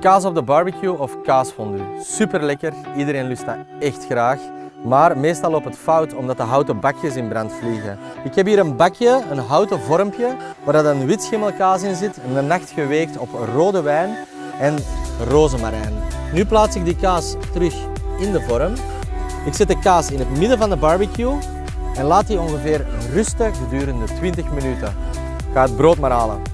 Kaas op de barbecue of kaasfondue. Super lekker, iedereen lust dat echt graag. Maar meestal loopt het fout omdat de houten bakjes in brand vliegen. Ik heb hier een bakje, een houten vormpje, waar een wit schimmelkaas in zit, een nacht geweekt op rode wijn en rozemarijn. Nu plaats ik die kaas terug in de vorm. Ik zet de kaas in het midden van de barbecue en laat die ongeveer rusten gedurende 20 minuten. Ik ga het brood maar halen.